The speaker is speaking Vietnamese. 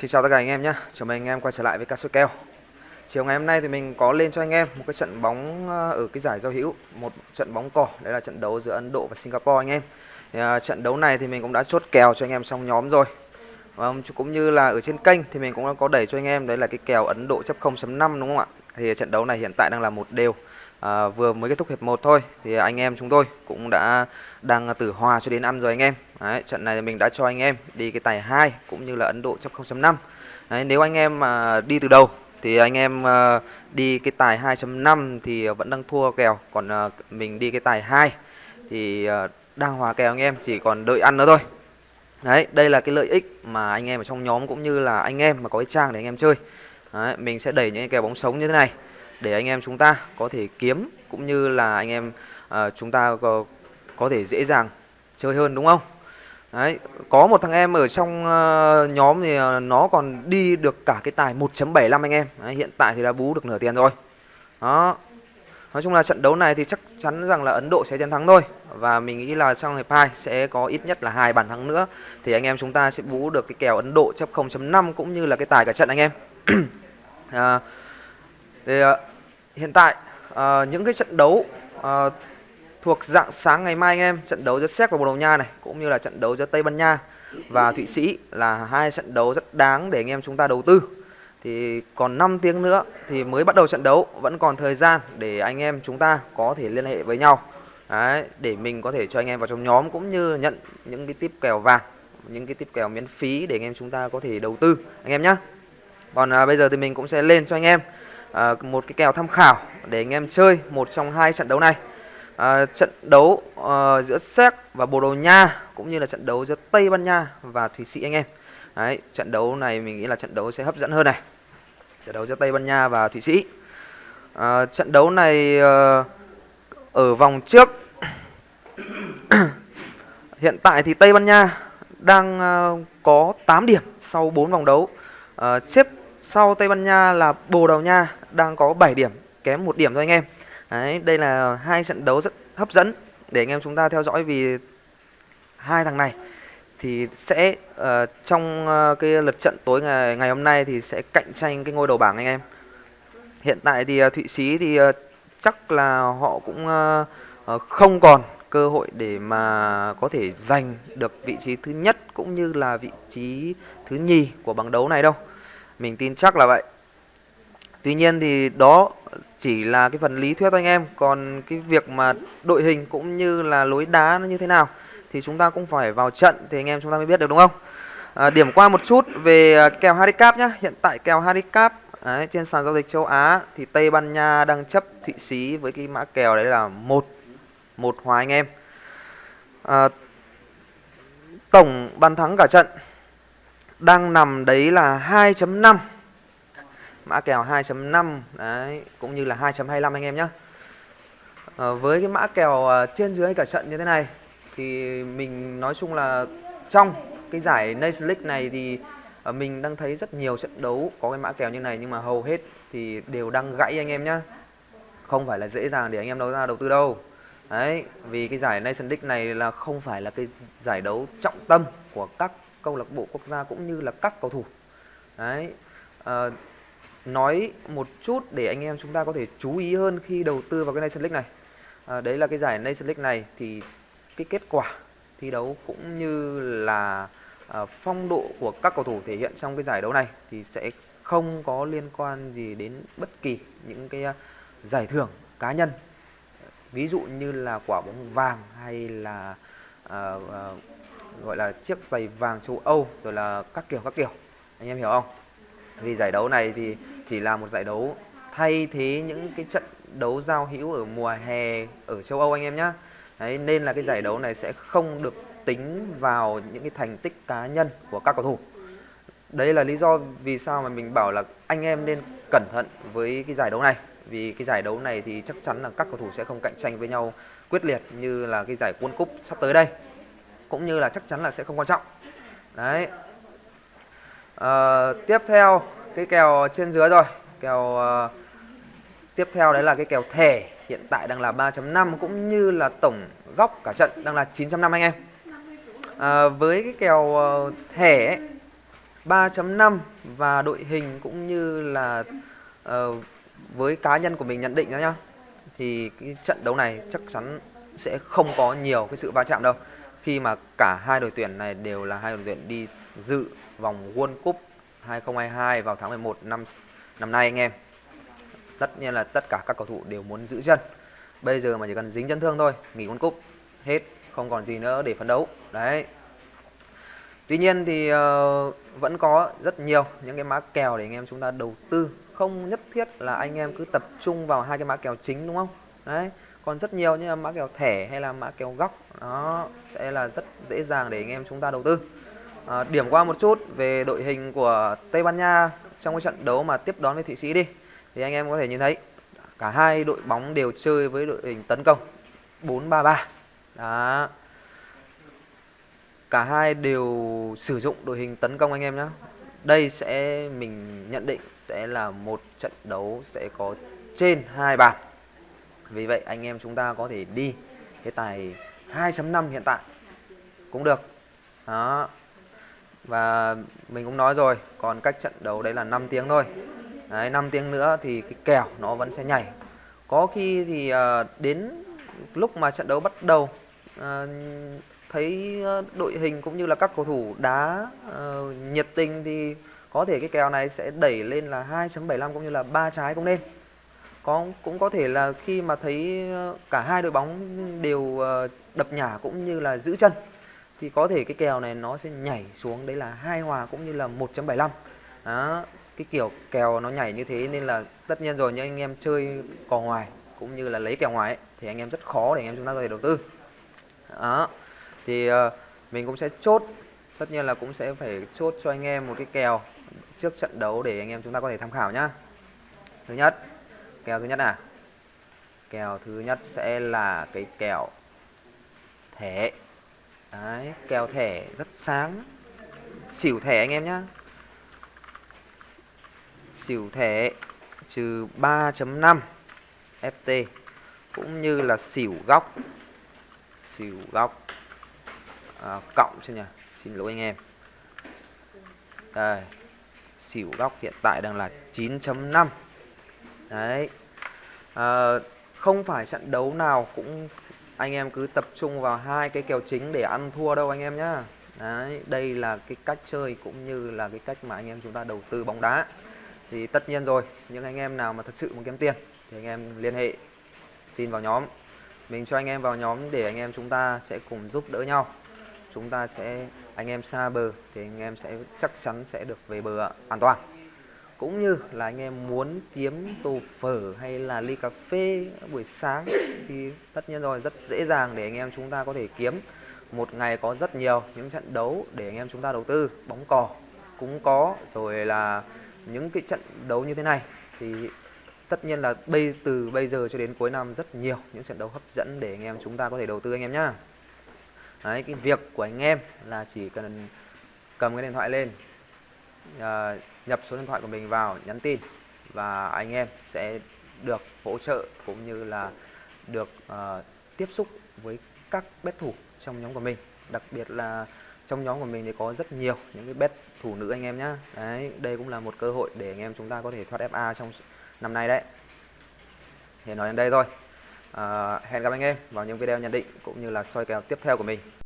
Xin chào tất cả anh em nhé, chào mừng anh em quay trở lại với cá sốt kèo Chiều ngày hôm nay thì mình có lên cho anh em một cái trận bóng ờ, ở cái giải giao hữu Một trận bóng cỏ, đấy là trận đấu giữa Ấn Độ và Singapore anh em. Thì, uh, Trận đấu này thì mình cũng đã chốt kèo cho anh em trong nhóm rồi. Và Cũng như là ở trên kênh thì mình cũng có đẩy cho anh em đấy là cái kèo Ấn Độ chấp 0.5 đúng không ạ? Thì trận đấu này hiện tại đang là một đều à, vừa mới kết thúc hiệp 1 thôi thì anh em chúng tôi cũng đã đang từ hòa cho đến ăn rồi anh em. Đấy, trận này mình đã cho anh em đi cái tài 2 cũng như là Ấn Độ chấp 0.5 Đấy, nếu anh em mà đi từ đầu thì anh em à, đi cái tài 2.5 thì vẫn đang thua kèo còn à, mình đi cái tài 2 thì à, đang hòa kèo anh em chỉ còn đợi ăn nữa thôi. Đấy đây là cái lợi ích mà anh em ở trong nhóm cũng như là anh em mà có cái trang để anh em chơi. Đấy, mình sẽ đẩy những cái kèo bóng sống như thế này để anh em chúng ta có thể kiếm cũng như là anh em uh, chúng ta có, có thể dễ dàng chơi hơn đúng không Đấy, có một thằng em ở trong uh, nhóm thì uh, nó còn đi được cả cái tài 1.75 anh em. Đấy, hiện tại thì đã bú được nửa tiền rồi. Đó. Nói chung là trận đấu này thì chắc chắn rằng là Ấn Độ sẽ chiến thắng thôi và mình nghĩ là trong hiệp 2 sẽ có ít nhất là hai bàn thắng nữa thì anh em chúng ta sẽ bú được cái kèo Ấn Độ chấp 0.5 cũng như là cái tài cả trận anh em. à, thì uh, hiện tại uh, những cái trận đấu uh, thuộc dạng sáng ngày mai anh em trận đấu giữa Séc và Bồ Đào Nha này cũng như là trận đấu giữa Tây Ban Nha và Thụy Sĩ là hai trận đấu rất đáng để anh em chúng ta đầu tư. Thì còn 5 tiếng nữa thì mới bắt đầu trận đấu vẫn còn thời gian để anh em chúng ta có thể liên hệ với nhau. Đấy, để mình có thể cho anh em vào trong nhóm cũng như nhận những cái tip kèo vàng những cái tip kèo miễn phí để anh em chúng ta có thể đầu tư. Anh em nhé còn à, bây giờ thì mình cũng sẽ lên cho anh em à, một cái kèo tham khảo để anh em chơi một trong hai trận đấu này. À, trận đấu à, giữa Séc và Bồ Đào Nha cũng như là trận đấu giữa Tây Ban Nha và Thụy Sĩ anh em. Đấy, trận đấu này mình nghĩ là trận đấu sẽ hấp dẫn hơn này. Trận đấu giữa Tây Ban Nha và Thụy Sĩ. À, trận đấu này à, ở vòng trước hiện tại thì Tây Ban Nha đang à, có 8 điểm sau 4 vòng đấu. À, xếp sau Tây Ban Nha là Bồ Đào Nha đang có 7 điểm kém một điểm thôi anh em Đấy, đây là hai trận đấu rất hấp dẫn để anh em chúng ta theo dõi vì hai thằng này thì sẽ uh, trong uh, cái lượt trận tối ngày ngày hôm nay thì sẽ cạnh tranh cái ngôi đầu bảng anh em. Hiện tại thì uh, Thụy Sĩ thì uh, chắc là họ cũng uh, uh, không còn cơ hội để mà có thể giành được vị trí thứ nhất cũng như là vị trí thứ nhì của bảng đấu này đâu. Mình tin chắc là vậy. Tuy nhiên thì đó chỉ là cái phần lý thuyết thôi anh em. Còn cái việc mà đội hình cũng như là lối đá nó như thế nào thì chúng ta cũng phải vào trận thì anh em chúng ta mới biết được đúng không? À, điểm qua một chút về à, kèo handicap nhá. Hiện tại kèo handicap đấy, trên sàn giao dịch châu Á thì Tây Ban Nha đang chấp Thụy Sĩ với cái mã kèo đấy là một một hòa anh em. À, tổng bàn thắng cả trận đang nằm đấy là 2.5 mã kèo 2.5 đấy cũng như là 2.25 anh em nhé à, ờ, với cái mã kèo ờ, trên dưới cả trận như thế này thì mình nói chung là trong cái giải Nation League này thì ờ, mình đang thấy rất nhiều trận đấu có cái mã kèo như này nhưng mà hầu hết thì đều đang gãy anh em nhé không phải là dễ dàng để anh em đấu ra đầu tư đâu. Đấy vì cái giải Nation League này là không phải là cái giải đấu trọng tâm của các câu lạc bộ quốc gia cũng như là các cầu thủ. Đấy à, nói một chút để anh em chúng ta có thể chú ý hơn khi đầu tư vào cái Nation League này. À, đấy là cái giải Nation League này thì cái kết quả thi đấu cũng như là à, phong độ của các cầu thủ thể hiện trong cái giải đấu này thì sẽ không có liên quan gì đến bất kỳ những cái giải thưởng cá nhân. Ví dụ như là quả bóng vàng hay là à, à, gọi là chiếc giày vàng châu Âu rồi là các kiểu các kiểu. Anh em hiểu không? Vì giải đấu này thì chỉ là một giải đấu thay thế những cái trận đấu giao hữu ở mùa hè ở châu Âu anh em nhé Đấy, nên là cái giải đấu này sẽ không được tính vào những cái thành tích cá nhân của các cầu thủ. Đấy là lý do vì sao mà mình bảo là anh em nên cẩn thận với cái giải đấu này. Vì cái giải đấu này thì chắc chắn là các cầu thủ sẽ không cạnh tranh với nhau quyết liệt như là cái giải World Cup sắp tới đây. Cũng như là chắc chắn là sẽ không quan trọng. Đấy. À, tiếp theo cái kèo trên dưới rồi. Kèo à, tiếp theo đấy là cái kèo thẻ. Hiện tại đang là 3.5 cũng như là tổng góc cả trận đang là 9.5 anh em. À, với cái kèo uh, thẻ 3.5 và đội hình cũng như là uh, với cá nhân của mình nhận định đó nhá thì cái trận đấu này chắc chắn sẽ không có nhiều cái sự va chạm đâu. Khi mà cả hai đội tuyển này đều là hai đội tuyển đi dự vòng World Cup 2022 vào tháng 11 năm năm nay anh em. Tất nhiên là tất cả các cầu thủ đều muốn giữ chân. Bây giờ mà chỉ cần dính chấn thương thôi nghỉ World Cup hết không còn gì nữa để phấn đấu. Đấy. Tuy nhiên thì uh, vẫn có rất nhiều những cái mã kèo để anh em chúng ta đầu tư không nhất thiết là anh em cứ tập trung vào hai cái mã kèo chính đúng không? Đấy còn rất nhiều như là mã kèo thẻ hay là mã kèo góc đó sẽ là rất dễ dàng để anh em chúng ta đầu tư. À, điểm qua một chút về đội hình của Tây Ban Nha trong cái trận đấu mà tiếp đón với Thụy Sĩ đi thì anh em có thể nhìn thấy cả hai đội bóng đều chơi với đội hình tấn công 4-3-3 đó. Cả hai đều sử dụng đội hình tấn công anh em nhé đây sẽ mình nhận định sẽ là một trận đấu sẽ có trên hai bàn. Vì vậy anh em chúng ta có thể đi cái tài 2.5 hiện tại cũng được. Đó. Và mình cũng nói rồi còn cách trận đấu đấy là 5 tiếng thôi. Đấy 5 tiếng nữa thì cái kèo nó vẫn sẽ nhảy. Có khi thì uh, đến lúc mà trận đấu bắt đầu uh, thấy ờ, đội hình cũng như là các cầu thủ đá uh, nhiệt tình thì có thể cái kèo này sẽ đẩy lên là 2.75 cũng như là ba trái cũng nên. Có cũng có thể là khi mà thấy ờ, cả hai đội bóng đều ờ, đập nhả cũng như là giữ chân thì có thể cái kèo này nó sẽ nhảy xuống đấy là hai hòa cũng như là 1.75 đó cái kiểu kèo nó nhảy như thế nên là tất nhiên rồi những anh em chơi cò ngoài cũng như là lấy kèo ngoài ấy, thì anh em rất khó để anh em chúng ta có thể đầu tư. Đó thì uh, mình cũng sẽ chốt tất nhiên là cũng sẽ phải chốt cho anh em một cái kèo trước trận đấu để anh em chúng ta có thể tham khảo nhá. Thứ nhất kèo thứ nhất à? Kèo thứ nhất sẽ là cái kèo thẻ. Đấy kèo thẻ rất sáng. Xỉu thẻ anh em nhá. Xỉu thẻ trừ 3.5 FT cũng như là xỉu góc. Xỉu góc à, cộng chứ nhỉ xin lỗi anh em. Đây xỉu góc hiện tại đang là 9.5 đấy. À, không phải trận đấu nào cũng anh em cứ tập trung vào hai cái kèo chính để ăn thua đâu anh em nhá. Đấy đây là cái cách chơi cũng như là cái cách mà anh em chúng ta đầu tư bóng đá. Thì tất nhiên rồi những anh em nào mà thật sự muốn kiếm tiền thì anh em liên hệ xin vào nhóm. Mình cho anh em vào nhóm để anh em chúng ta sẽ cùng giúp đỡ nhau chúng ta sẽ, anh em xa bờ thì anh em sẽ chắc chắn sẽ được về bờ an toàn. Cũng như là anh em muốn kiếm tô phở hay là ly cà phê buổi sáng thì tất nhiên rồi, rất dễ dàng để anh em chúng ta có thể kiếm. Một ngày có rất nhiều những trận đấu để anh em chúng ta đầu tư, bóng cỏ cũng có, rồi là những cái trận đấu như thế này. Thì tất nhiên là bây, từ bây giờ cho đến cuối năm rất nhiều những trận đấu hấp dẫn để anh em chúng ta có thể đầu tư anh em nhá. Đấy, cái việc của anh em là chỉ cần cầm cái điện thoại lên uh, nhập số điện thoại của mình vào nhắn tin và anh em sẽ được hỗ trợ cũng như là được uh, tiếp xúc với các bet thủ trong nhóm của mình. Đặc biệt là trong nhóm của mình thì có rất nhiều những cái bet thủ nữ anh em nhá. Đấy đây cũng là một cơ hội để anh em chúng ta có thể thoát FA trong năm nay đấy. Thì nói đến đây thôi à, hẹn gặp anh em vào những video nhận định cũng như là soi kèo tiếp theo của mình.